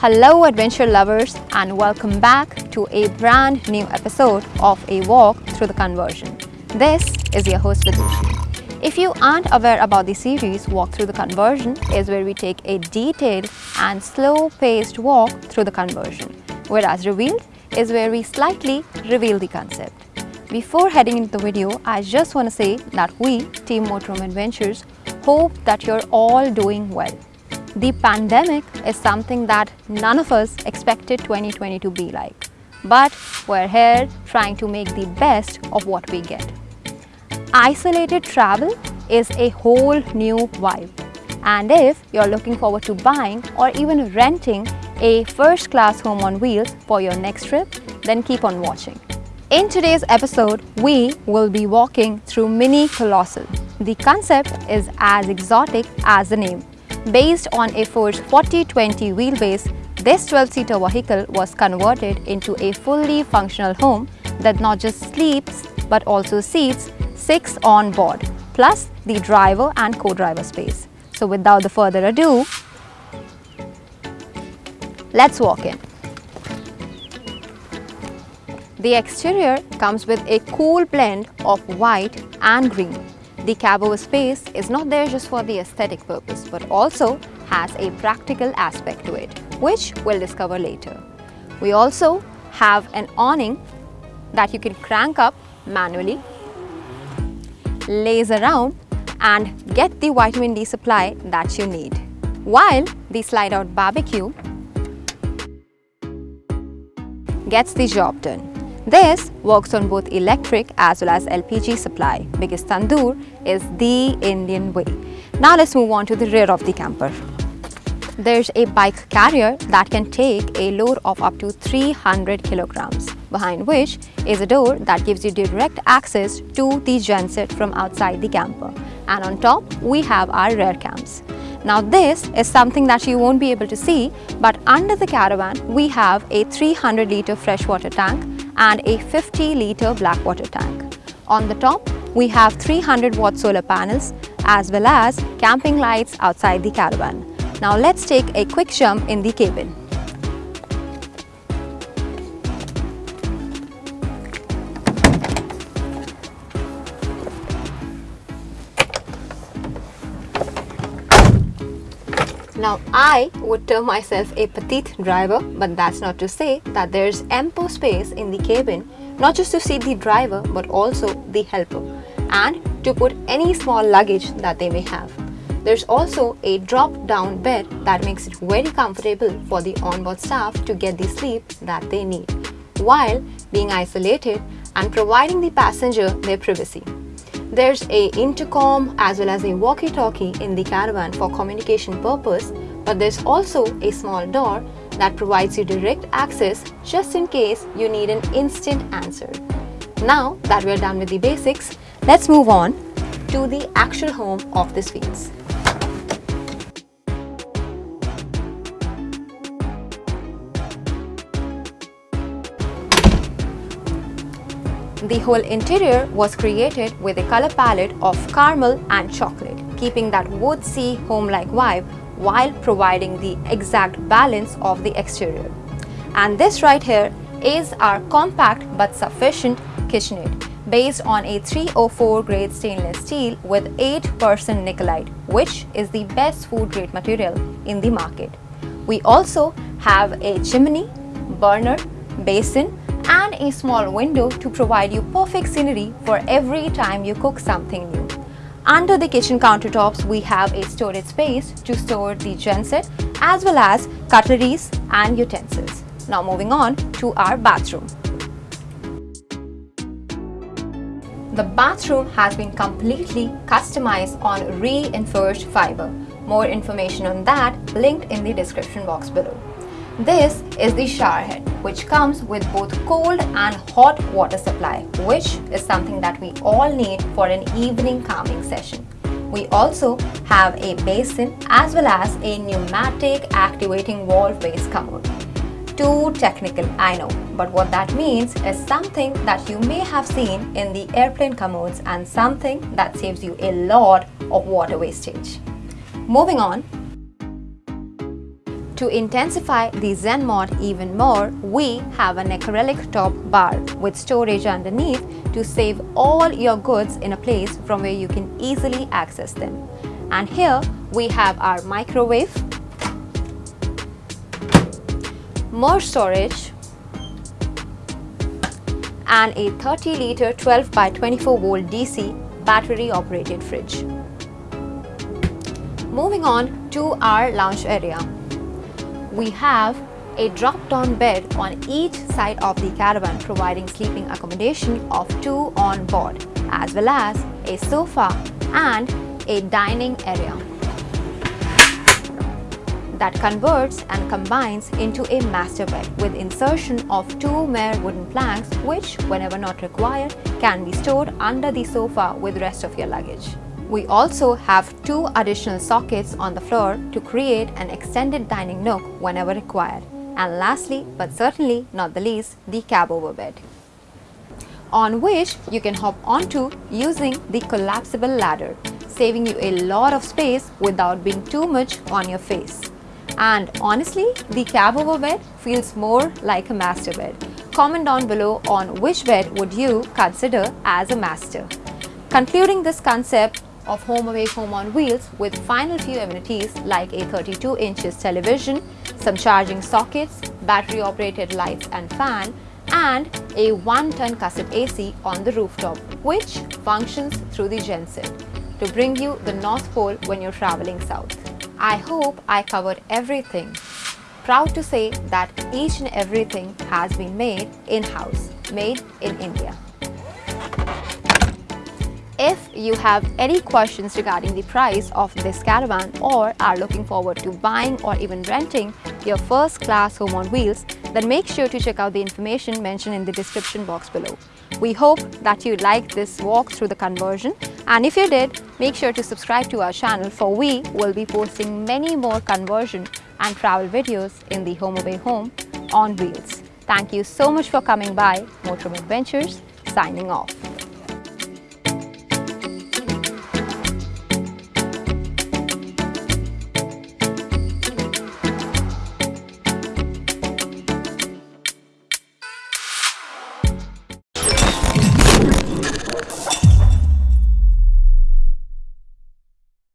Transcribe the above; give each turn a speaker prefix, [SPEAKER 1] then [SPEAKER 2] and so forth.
[SPEAKER 1] Hello adventure lovers and welcome back to a brand new episode of A Walk Through the Conversion. This is your host Vidushi. If you aren't aware about the series, Walk Through the Conversion is where we take a detailed and slow-paced walk through the conversion, whereas Revealed is where we slightly reveal the concept. Before heading into the video, I just want to say that we, Team Motorhome Adventures, hope that you're all doing well. The pandemic is something that none of us expected 2020 to be like. But we're here trying to make the best of what we get. Isolated travel is a whole new vibe. And if you're looking forward to buying or even renting a first class home on wheels for your next trip, then keep on watching. In today's episode, we will be walking through Mini Colossal. The concept is as exotic as the name Based on a Force 4020 wheelbase, this 12-seater vehicle was converted into a fully functional home that not just sleeps but also seats six on board, plus the driver and co-driver space. So without the further ado, let's walk in. The exterior comes with a cool blend of white and green the cab space is not there just for the aesthetic purpose but also has a practical aspect to it, which we'll discover later. We also have an awning that you can crank up manually, lays around and get the vitamin D supply that you need. While the slide out barbecue gets the job done. This works on both electric as well as LPG supply because tandoor is the Indian way. Now let's move on to the rear of the camper. There's a bike carrier that can take a load of up to 300 kilograms, behind which is a door that gives you direct access to the genset from outside the camper. And on top, we have our rear cams. Now this is something that you won't be able to see, but under the caravan, we have a 300 litre freshwater tank and a 50 litre black water tank. On the top, we have 300 watt solar panels as well as camping lights outside the caravan. Now let's take a quick jump in the cabin. Now I would term myself a petite driver but that's not to say that there's ample space in the cabin not just to seat the driver but also the helper and to put any small luggage that they may have. There's also a drop-down bed that makes it very comfortable for the onboard staff to get the sleep that they need while being isolated and providing the passenger their privacy. There's a intercom as well as a walkie-talkie in the caravan for communication purpose, but there's also a small door that provides you direct access just in case you need an instant answer. Now that we're done with the basics, let's move on to the actual home of the Sphinx. The whole interior was created with a color palette of caramel and chocolate, keeping that woodsy home-like vibe while providing the exact balance of the exterior. And this right here is our compact but sufficient kitchenette based on a 304 grade stainless steel with 8% nickelite which is the best food grade material in the market. We also have a chimney, burner, basin and a small window to provide you perfect scenery for every time you cook something new. Under the kitchen countertops, we have a storage space to store the genset as well as cutleries and utensils. Now moving on to our bathroom. The bathroom has been completely customized on reinforced fiber. More information on that linked in the description box below. This is the shower head which comes with both cold and hot water supply which is something that we all need for an evening calming session. We also have a basin as well as a pneumatic activating valve based commode. Too technical, I know, but what that means is something that you may have seen in the airplane commodes and something that saves you a lot of water wastage. Moving on, To intensify the Zen mod even more, we have an acrylic top bar with storage underneath to save all your goods in a place from where you can easily access them. And here we have our microwave, more storage and a 30 litre 12 by 24 volt DC battery operated fridge. Moving on to our lounge area we have a drop-down bed on each side of the caravan providing sleeping accommodation of two on board as well as a sofa and a dining area that converts and combines into a master bed with insertion of two mere wooden planks which whenever not required can be stored under the sofa with rest of your luggage. We also have two additional sockets on the floor to create an extended dining nook whenever required. And lastly, but certainly not the least, the cab over bed on which you can hop onto using the collapsible ladder, saving you a lot of space without being too much on your face. And honestly, the cab over bed feels more like a master bed. Comment down below on which bed would you consider as a master. Concluding this concept, of home away home on wheels with final few amenities like a 32 inches television, some charging sockets, battery operated lights and fan and a 1 ton cassette AC on the rooftop which functions through the genset to bring you the North Pole when you're traveling south. I hope I covered everything. Proud to say that each and everything has been made in-house, made in India. If you have any questions regarding the price of this caravan or are looking forward to buying or even renting your first class home on wheels, then make sure to check out the information mentioned in the description box below. We hope that you liked this walk through the conversion and if you did, make sure to subscribe to our channel for we will be posting many more conversion and travel videos in the Home Away Home on wheels. Thank you so much for coming by Motorhome Adventures signing off.